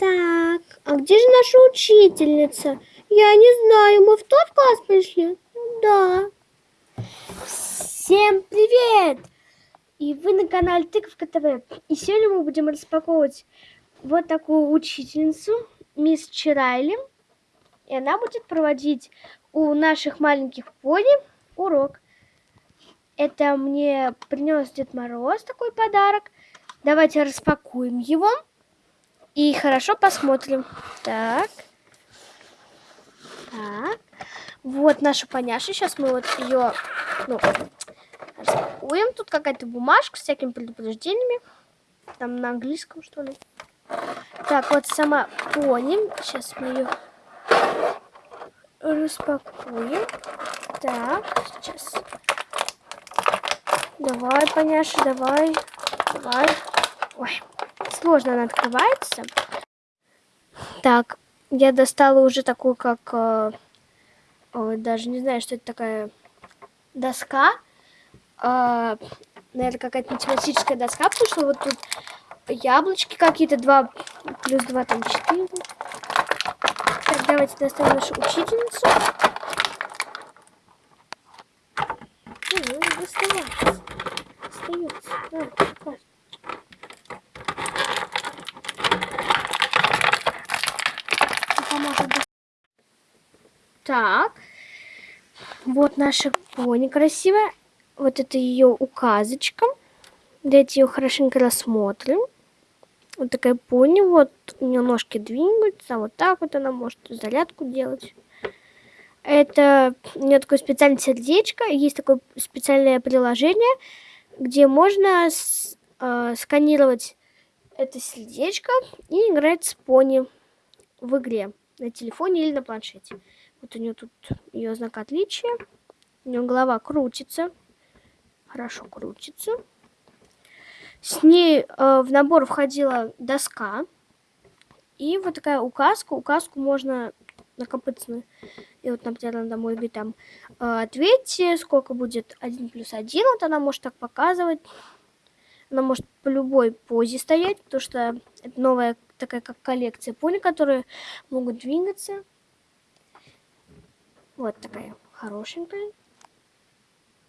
Так, а где же наша учительница? Я не знаю, мы в тот класс пришли? Да. Всем привет! И вы на канале Тыковка ТВ. И сегодня мы будем распаковывать вот такую учительницу, мисс Чирайли. И она будет проводить у наших маленьких пони урок. Это мне принес Дед Мороз такой подарок. Давайте распакуем его. И хорошо посмотрим. Так. Так. Вот наша поняша. Сейчас мы вот ее ну, распакуем. Тут какая-то бумажка с всякими предупреждениями. Там на английском, что ли. Так, вот сама пони. Сейчас мы ее распакуем. Так, сейчас. Давай, поняша, давай. Давай. Ой, сложно она открывается. Так, я достала уже такую, как... Э, даже не знаю, что это такая доска. Э, наверное, какая-то математическая доска, потому что вот тут яблочки какие-то, 2 плюс 2, там 4. Так, давайте доставим нашу учительницу. Ну, доставать. Остается. Да, Так. Вот наша пони красивая. Вот это ее указочка. Давайте ее хорошенько рассмотрим. Вот такая пони. Вот у нее ножки двигаются. Вот так вот она может зарядку делать. Это у нее такое специальное сердечко. Есть такое специальное приложение, где можно с, э, сканировать это сердечко и играть с пони в игре на телефоне или на планшете. Вот у нее тут ее знак отличия. У нее голова крутится. Хорошо крутится. С ней э, в набор входила доска. И вот такая указка. Указку можно накопиться. И вот, например, она домой говорит там, э, ответьте, сколько будет 1 плюс 1. Вот она может так показывать. Она может по любой позе стоять, потому что это новая такая как коллекция пони, которые могут двигаться. Вот такая хорошенькая.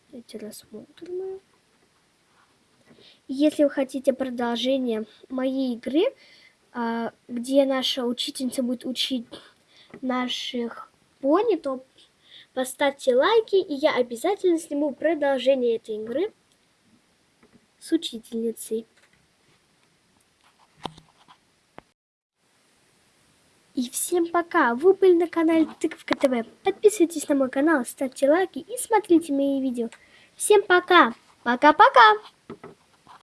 Давайте рассмотрим Если вы хотите продолжение моей игры, а, где наша учительница будет учить наших пони, то поставьте лайки, и я обязательно сниму продолжение этой игры с учительницей. И всем пока! Вы были на канале Тыковка ТВ. Подписывайтесь на мой канал, ставьте лайки и смотрите мои видео. Всем пока! Пока-пока!